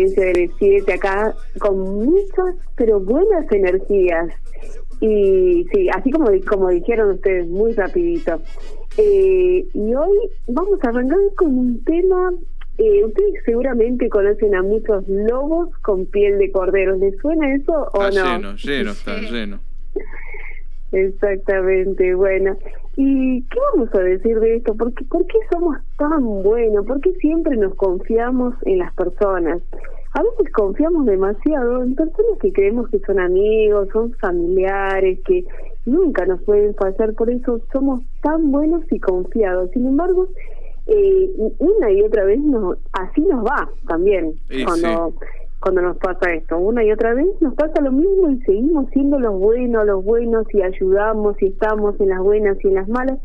audiencia del 7 acá con muchas, pero buenas energías. Y sí, así como, como dijeron ustedes, muy rapidito. Eh, y hoy vamos a arrancar con un tema, eh, ustedes seguramente conocen a muchos lobos con piel de cordero, ¿les suena eso o está no? lleno, lleno, está lleno. Exactamente, bueno. ¿Y qué vamos a decir de esto? ¿Por qué, ¿Por qué somos tan buenos? ¿Por qué siempre nos confiamos en las personas? A veces confiamos demasiado en personas que creemos que son amigos, son familiares, que nunca nos pueden fallar, por eso somos tan buenos y confiados. Sin embargo, eh, una y otra vez nos, así nos va también cuando cuando nos pasa esto. Una y otra vez nos pasa lo mismo y seguimos siendo los buenos, los buenos y ayudamos y estamos en las buenas y en las malas.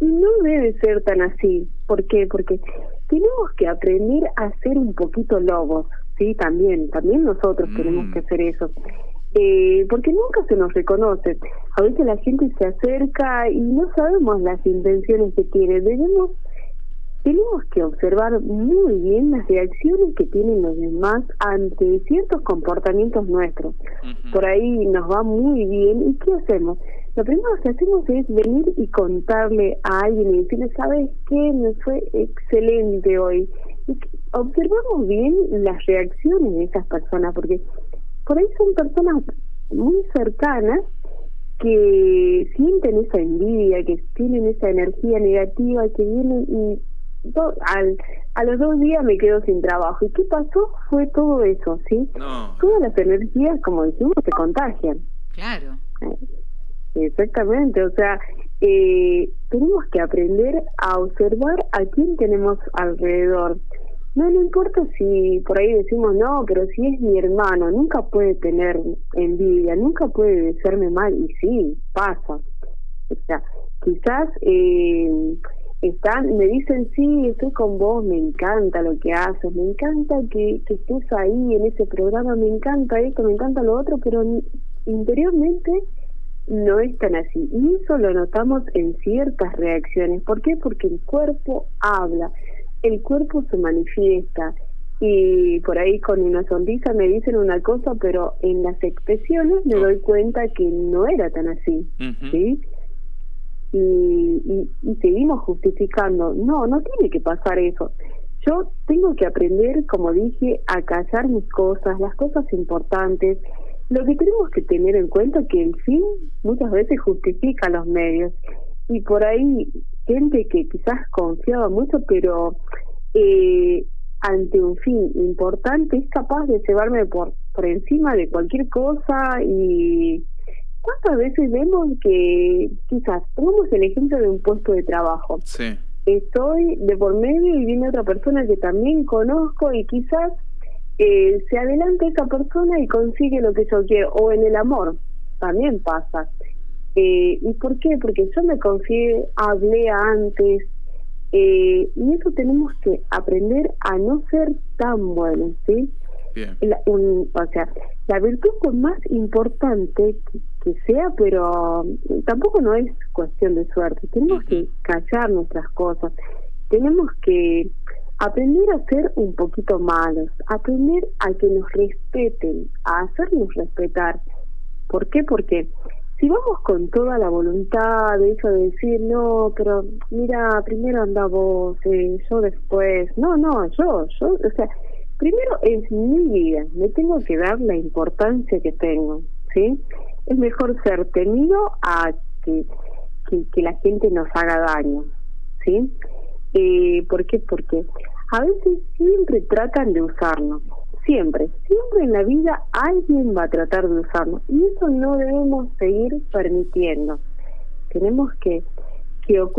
Y no debe ser tan así. ¿Por qué? Porque tenemos que aprender a ser un poquito lobos, ¿sí? También, también nosotros mm. tenemos que hacer eso. Eh, porque nunca se nos reconoce. A veces la gente se acerca y no sabemos las intenciones que tiene. Debemos tenemos que observar muy bien las reacciones que tienen los demás ante ciertos comportamientos nuestros. Por ahí nos va muy bien. ¿Y qué hacemos? Lo primero que hacemos es venir y contarle a alguien y decirle, ¿sabes qué? Me fue excelente hoy. Y observamos bien las reacciones de esas personas, porque por ahí son personas muy cercanas que sienten esa envidia, que tienen esa energía negativa, que vienen y al, a los dos días me quedo sin trabajo. ¿Y qué pasó? Fue todo eso, ¿sí? Todas las energías, como decimos, se contagian. Claro. Exactamente, o sea, eh, tenemos que aprender a observar a quién tenemos alrededor. No, no importa si por ahí decimos, no, pero si es mi hermano, nunca puede tener envidia, nunca puede desearme mal, y sí, pasa. O sea, quizás eh, están, me dicen, sí, estoy con vos, me encanta lo que haces, me encanta que, que estés ahí en ese programa, me encanta esto, me encanta lo otro, pero interiormente no es tan así. Y eso lo notamos en ciertas reacciones. ¿Por qué? Porque el cuerpo habla, el cuerpo se manifiesta. Y por ahí con una sonrisa me dicen una cosa, pero en las expresiones me doy cuenta que no era tan así. ¿sí? y, y, seguimos justificando. No, no tiene que pasar eso. Yo tengo que aprender, como dije, a callar mis cosas, las cosas importantes. Lo que tenemos que tener en cuenta es que el fin muchas veces justifica los medios. Y por ahí, gente que quizás confiaba mucho, pero eh, ante un fin importante es capaz de llevarme por, por encima de cualquier cosa y ¿Cuántas veces vemos que, quizás, pongamos el ejemplo de un puesto de trabajo? Sí. Estoy de por medio y viene otra persona que también conozco y quizás eh, se adelanta esa persona y consigue lo que yo quiero. O en el amor, también pasa. Eh, ¿Y por qué? Porque yo me confié, hablé antes, eh, y eso tenemos que aprender a no ser tan buenos, ¿sí? o sea, la virtud más importante que, sea, pero tampoco no es cuestión de suerte. Tenemos que callar nuestras cosas. Tenemos que aprender a ser un poquito malos, aprender a que nos respeten, a hacernos respetar. ¿Por qué? Porque si vamos con toda la voluntad de eso de decir, no, pero mira, primero anda vos, eh, yo después, no, no, yo, yo, o sea, primero es mi vida, me tengo que dar la importancia que tengo, ¿sí? Es mejor ser temido a que, que, la gente nos haga daño, ¿sí? Eh, ¿Por qué? Porque a veces siempre tratan de usarnos, siempre, siempre en la vida alguien va a tratar de usarnos y eso no debemos seguir permitiendo. Tenemos que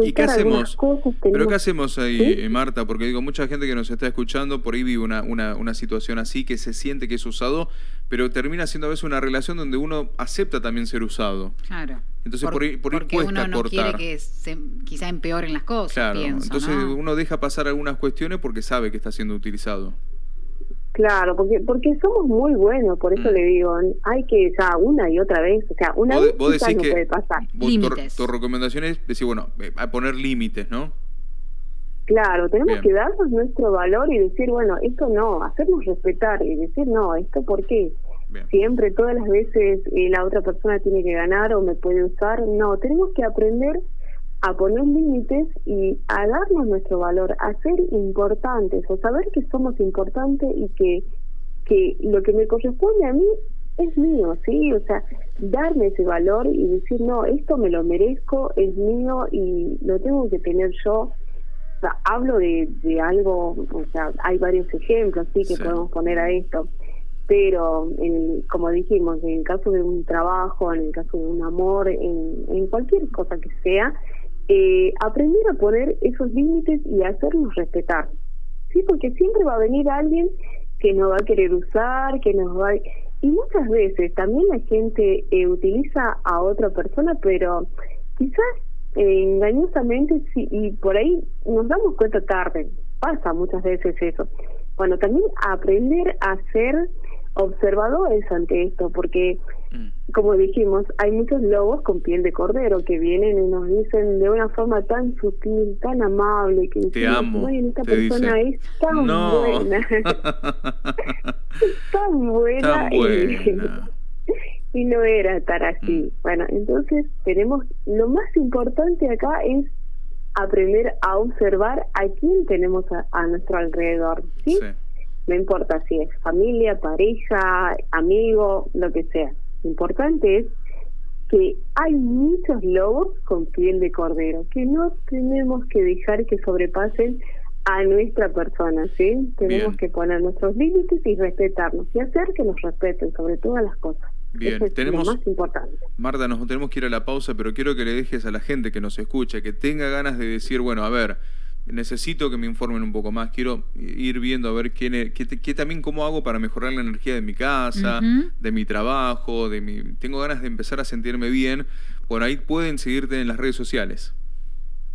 ¿Y qué hacemos? ¿Pero qué hacemos ahí, Marta? Porque digo, mucha gente que nos está escuchando por ahí vive una, una, una, situación así, que se siente que es usado, pero termina siendo a veces una relación donde uno acepta también ser usado. Claro. Entonces por, ahí porque uno no quiere que se, quizá empeoren las cosas, Claro, pienso, entonces uno deja pasar algunas cuestiones porque sabe que está siendo utilizado. Claro, porque porque somos muy buenos, por eso mm. le digo, hay que ya una y otra vez, o sea, una vez no puede pasar. Tu, tu, recomendación es decir, bueno, eh, a poner límites, ¿no? Claro, tenemos que darnos nuestro valor y decir, bueno, esto no, hacernos respetar y decir, no, esto por qué. Siempre, todas las veces, eh, la otra persona tiene que ganar o me puede usar. No, tenemos que aprender a poner límites y a darnos nuestro valor, a ser importantes o saber que somos importantes y que, que lo que me corresponde a mí es mío, ¿sí? O sea, darme ese valor y decir, no, esto me lo merezco, es mío y lo tengo que tener yo hablo de, de algo, o sea, hay varios ejemplos sí que podemos poner a esto, pero en, como dijimos, en el caso de un trabajo, en el caso de un amor, en, cualquier cosa que sea, eh, aprender a poner esos límites y hacernos respetar, sí, porque siempre va a venir alguien que nos va a querer usar, que nos va y muchas veces también la gente eh, utiliza a otra persona, pero quizás engañosamente sí, y por ahí nos damos cuenta tarde, pasa muchas veces eso. Bueno, también aprender a ser observadores ante esto, porque mm. como dijimos, hay muchos lobos con piel de cordero que vienen y nos dicen de una forma tan sutil, tan amable, que te amo, esta persona es tan buena, tan buena, tan buena y no era estar así. Mm. Bueno, entonces tenemos, lo más importante acá es aprender a observar a quién tenemos a, nuestro alrededor, ¿sí? No importa si es familia, pareja, amigo, lo que sea. Lo importante es que hay muchos lobos con piel de cordero, que no tenemos que dejar que sobrepasen a nuestra persona, ¿sí? Tenemos que poner nuestros límites y respetarnos y hacer que nos respeten sobre todas las cosas. Bien, tenemos. más importante. Marta, nos tenemos que ir a la pausa, pero quiero que le dejes a la gente que nos escucha, que tenga ganas de decir, bueno, a ver, necesito que me informen un poco más, quiero ir viendo a ver qué, qué, también cómo hago para mejorar la energía de mi casa, de mi trabajo, de mi. Tengo ganas de empezar a sentirme bien. Por ahí pueden seguirte en las redes sociales.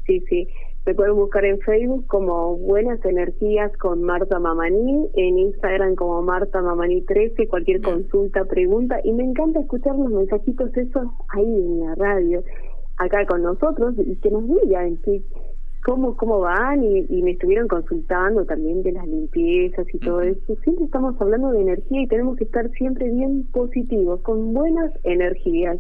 Sí, sí. Me pueden buscar en Facebook como Buenas Energías con Marta Mamani, en Instagram como Marta Mamani 13, cualquier consulta, pregunta. Y me encanta escuchar los mensajitos esos ahí en la radio, acá con nosotros, y que nos digan que, cómo, cómo van. Y, me estuvieron consultando también de las limpiezas y todo eso. Siempre estamos hablando de energía y tenemos que estar siempre bien positivos, con buenas energías.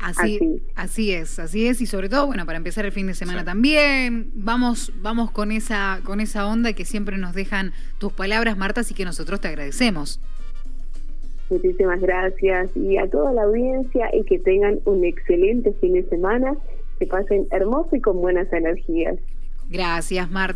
Así, así, es, así es y sobre todo, bueno, para empezar el fin de semana también, vamos, vamos con esa, con esa onda que siempre nos dejan tus palabras, Marta, así que nosotros te agradecemos. Muchísimas gracias y a toda la audiencia y que tengan un excelente fin de semana, que pasen hermoso y con buenas energías. Gracias, Marta.